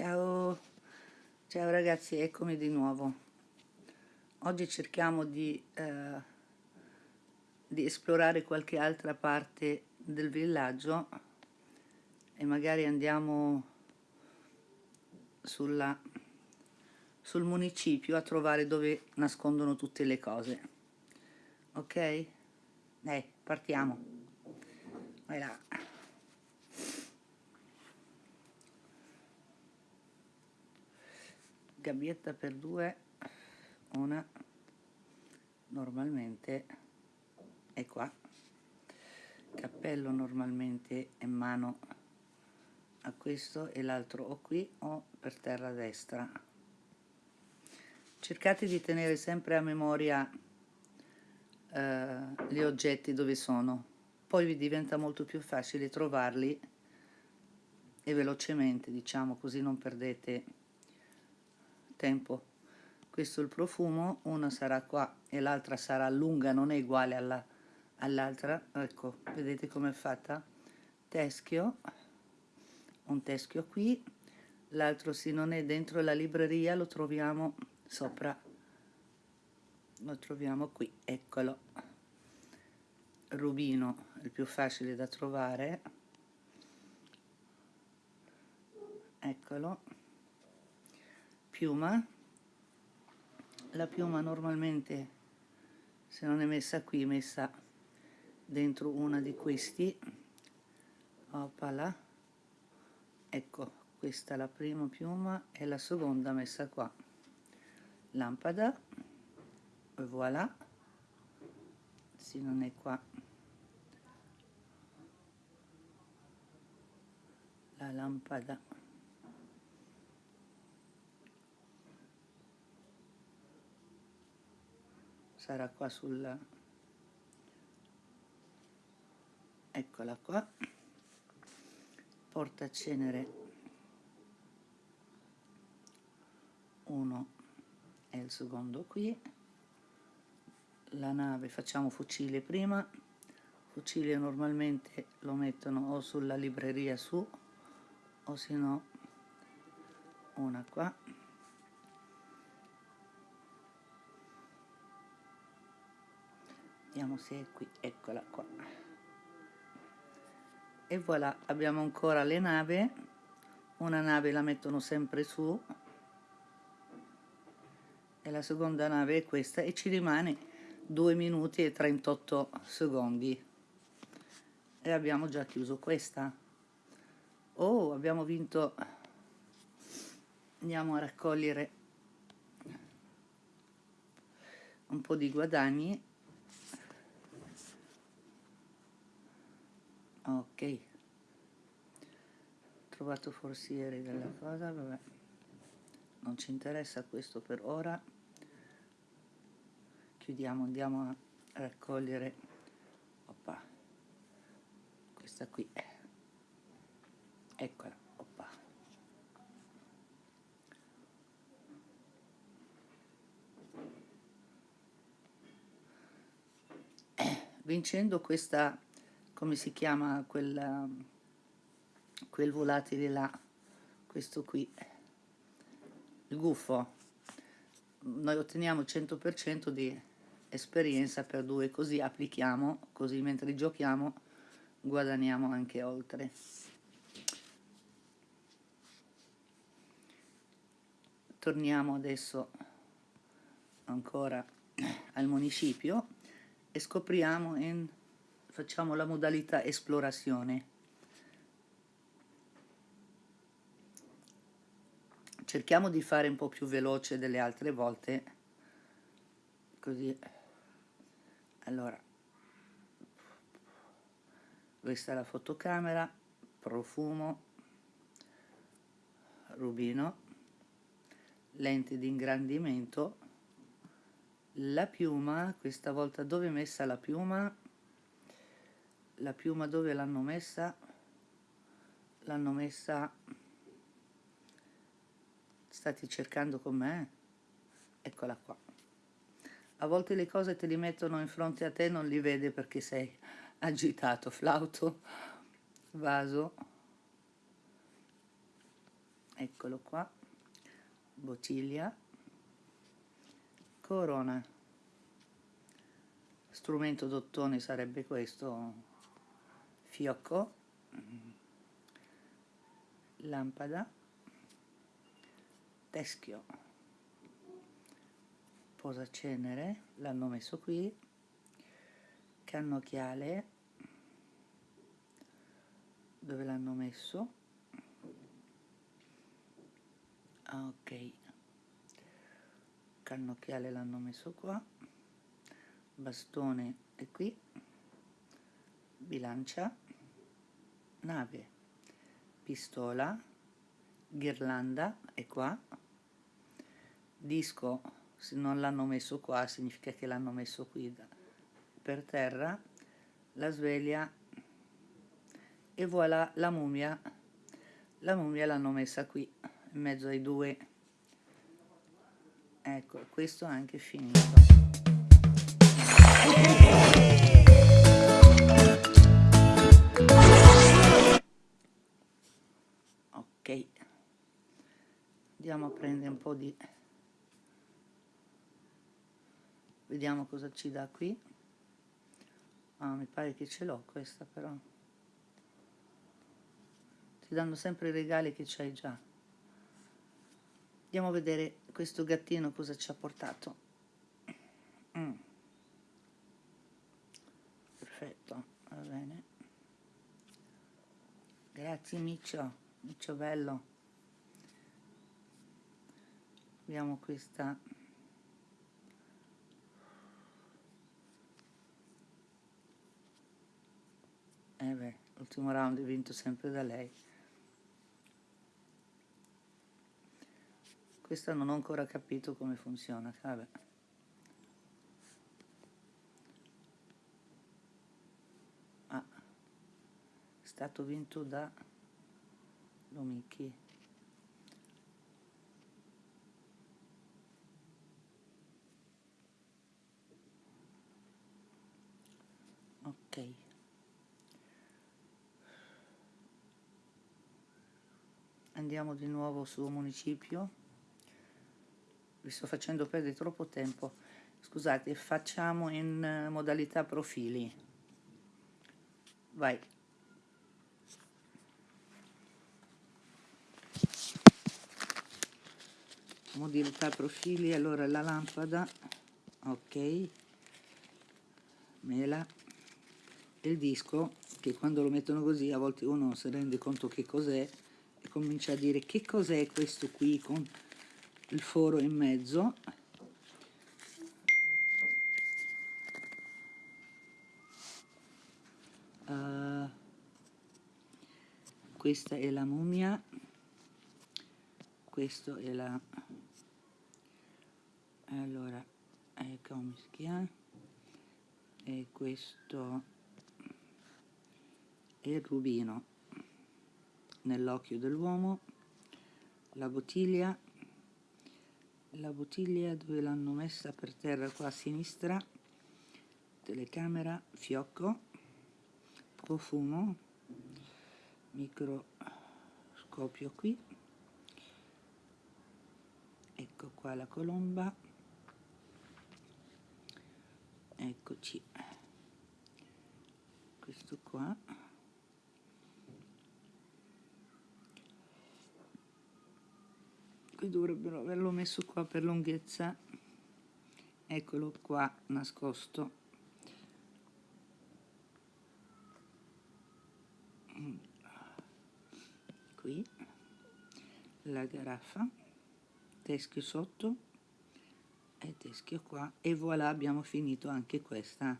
Ciao, ciao ragazzi, eccomi di nuovo. Oggi cerchiamo di, eh, di, esplorare qualche altra parte del villaggio e magari andiamo sulla, sul municipio a trovare dove nascondono tutte le cose. Ok? Dai, partiamo. Vai là. Gabbietta per due una normalmente è qua. Cappello normalmente è mano a questo e l'altro o qui o per terra destra. Cercate di tenere sempre a memoria eh, gli oggetti dove sono. Poi vi diventa molto più facile trovarli e velocemente diciamo così non perdete tempo. Questo è il profumo una sarà qua e l'altra sarà lunga non è uguale all'altra. All ecco vedete com'è fatta? Teschio un teschio qui. L'altro se non è dentro la libreria lo troviamo sopra. Lo troviamo qui eccolo. Rubino il più facile da trovare. Eccolo piuma. La piuma normalmente se non è messa qui è messa dentro una di questi. Opala. Ecco questa è la prima piuma e la seconda messa qua. Lampada. E voilà. Se non è qua. La lampada sarà qua sul eccola qua. Portacenere 1 e il secondo qui. La nave facciamo fucile prima. Fucile normalmente lo mettono o sulla libreria su o se no una qua vediamo se è qui eccola qua. E voilà abbiamo ancora le nave. Una nave la mettono sempre su. E la seconda nave è questa e ci rimane 2 minuti e 38 secondi. E abbiamo già chiuso questa. Oh abbiamo vinto. Andiamo a raccogliere un po' di guadagni ok. Trovato forsieri della cosa vabbè. Non ci interessa questo per ora. Chiudiamo andiamo a raccogliere. Oppa. Questa qui eccola oppa. Vincendo questa come si chiama quel, quel volatile là, questo qui, il gufo. Noi otteniamo 100% di esperienza per due, così applichiamo, così mentre giochiamo guadagniamo anche oltre. Torniamo adesso ancora al municipio e scopriamo in facciamo la modalità esplorazione. Cerchiamo di fare un po' più veloce delle altre volte, così. Allora, questa è la fotocamera, profumo, rubino, lente di ingrandimento, la piuma, questa volta dove è messa la piuma? La piuma dove l'hanno messa? L'hanno messa stati cercando con me? Eccola qua. A volte le cose te li mettono in fronte a te non li vede perché sei agitato. Flauto vaso. Eccolo qua. Bottiglia. Corona. Strumento d'ottone sarebbe questo fiocco lampada teschio posacenere l'hanno messo qui cannocchiale dove l'hanno messo? Ah, ok. Cannocchiale l'hanno messo qua bastone è qui bilancia nave. Pistola ghirlanda è qua. Disco se non l'hanno messo qua significa che l'hanno messo qui per terra. La sveglia e voilà la mummia. La mummia l'hanno messa qui in mezzo ai due. Ecco questo è anche finito andiamo a prendere un po' di vediamo cosa ci dà qui. Ah mi pare che ce l'ho questa però. Ti danno sempre i regali che c'hai già. Andiamo a vedere questo gattino cosa ci ha portato. Mm. perfetto va bene. Grazie Miccio Miccio bello abbiamo questa eh beh l'ultimo round è vinto sempre da lei Questa non ho ancora capito come funziona, vabbè. Ah, è stato vinto da Lomicchi. Ok. Andiamo di nuovo su municipio. Vi sto facendo perdere troppo tempo. Scusate facciamo in eh, modalità profili. Vai. Modalità profili allora la lampada ok. Mela. Il disco che quando lo mettono così a volte uno non si rende conto che cos'è comincia a dire che cos'è questo qui con il foro in mezzo? Uh, questa è la mummia questo è la allora ecco come e questo è il rubino nell'occhio dell'uomo la bottiglia la bottiglia dove l'hanno messa per terra qua a sinistra telecamera fiocco profumo microscopio qui. Ecco qua la colomba. Eccoci. Questo qua qui dovrebbero averlo messo qua per lunghezza. Eccolo qua nascosto. Qui. La garaffa. Teschio sotto. E teschio qua. E voilà abbiamo finito anche questa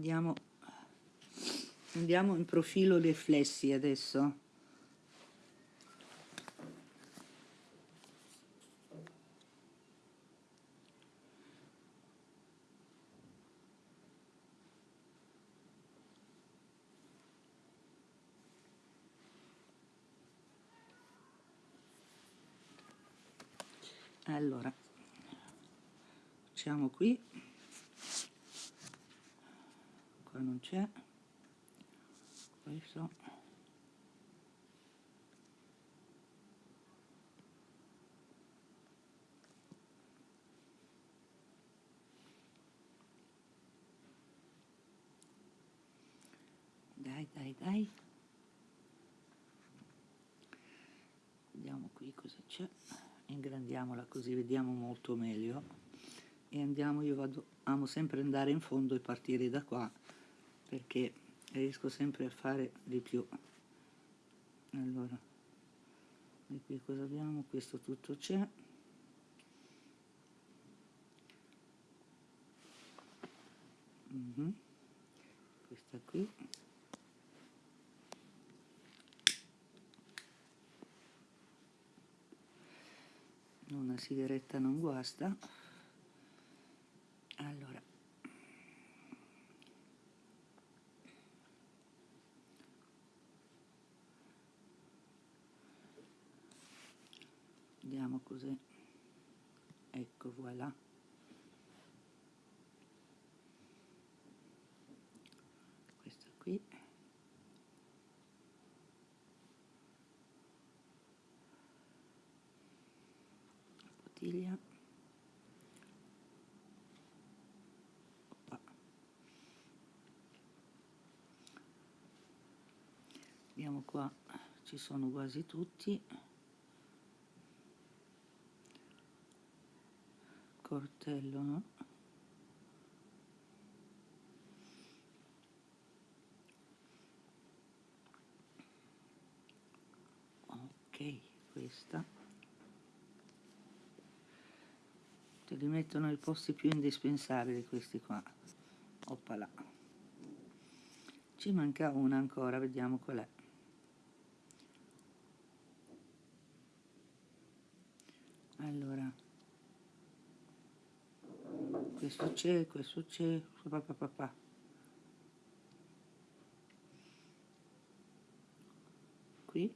vediamo andiamo in profilo riflessi adesso. Allora facciamo qui qua non c'è. Questo dai dai dai. Vediamo qui cosa c'è. Ingrandiamola così vediamo molto meglio. E andiamo io vado amo sempre andare in fondo e partire da qua perché riesco sempre a fare di più. Allora e qui cosa abbiamo? Questo tutto c'è. Mm -hmm. questa qui. Una sigaretta non guasta. Allora vediamo cos'è ecco voilà. Questa qui. Bottiglia. Vediamo qua ci sono quasi tutti cortello no? ok questa. Te li mettono ai posti più indispensabili questi qua. Oppala. Ci manca una ancora vediamo qual è. Allora questo c'è questo c'è papà qui.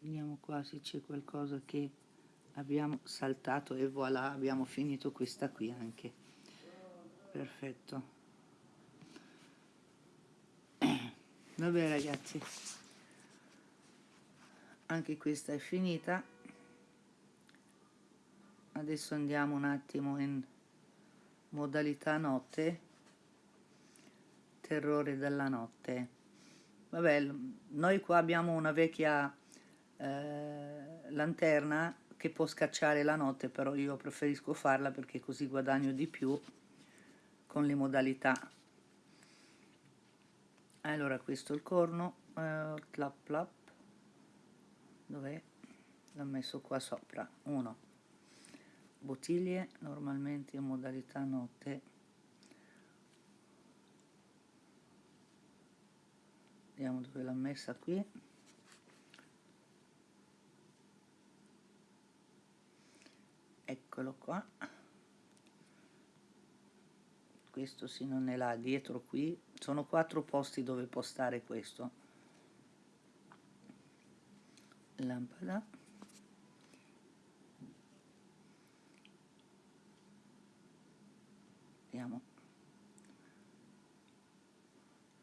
Vediamo qua se c'è qualcosa che abbiamo saltato e voilà abbiamo finito questa qui anche. Perfetto. Vabbè ragazzi. Anche questa è finita adesso andiamo un attimo in modalità notte. Terrore della notte. Vabbè noi qua abbiamo una vecchia eh, lanterna che può scacciare la notte però io preferisco farla perché così guadagno di più con le modalità. Allora questo è il corno eh, clap clap. Dov'è? l'ho messo qua sopra. Uno bottiglie normalmente in modalità notte. Vediamo dove l'ho messa qui. Eccolo qua. Questo sì non è là dietro qui. Sono quattro posti dove postare questo. Lampada vediamo.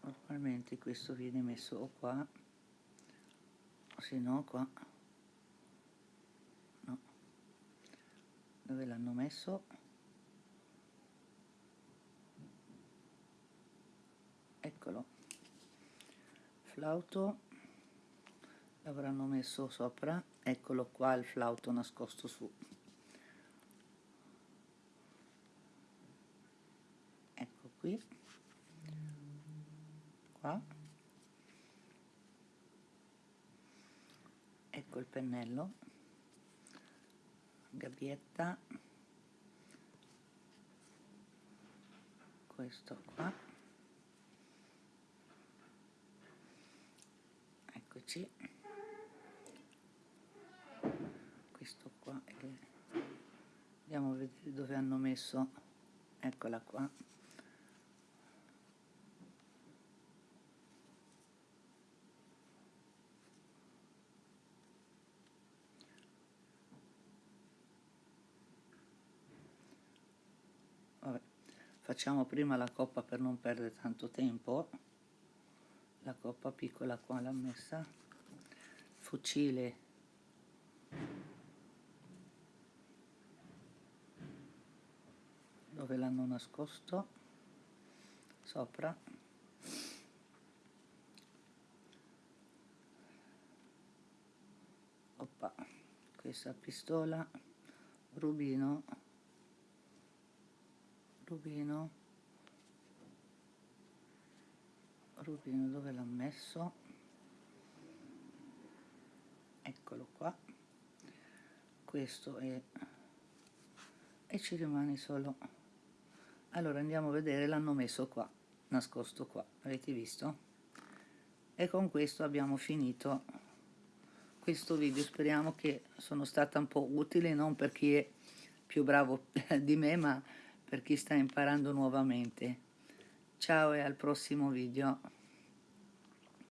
Normalmente questo viene messo o qua o se no qua. No. Dove l'hanno messo? Eccolo. Flauto. L'avranno messo sopra. Eccolo qua il flauto nascosto su ecco qui. Qua. Ecco il pennello. Gabbietta. Questo qua. Eccoci. Andiamo a vedere dove hanno messo. Eccola qua facciamo prima la coppa per non perdere tanto tempo. La coppa piccola qua l'ha messa. Fucile. Dove l'hanno nascosto? Sopra. Oppa. questa pistola rubino rubino. Rubino dove l'ha messo? Eccolo qua. Questo è e ci rimane solo. Allora andiamo a vedere l'hanno messo qua nascosto qua. Avete visto? E con questo abbiamo finito questo video. Speriamo che sono stata un po' utile non per chi è più bravo di me ma per chi sta imparando nuovamente. Ciao e al prossimo video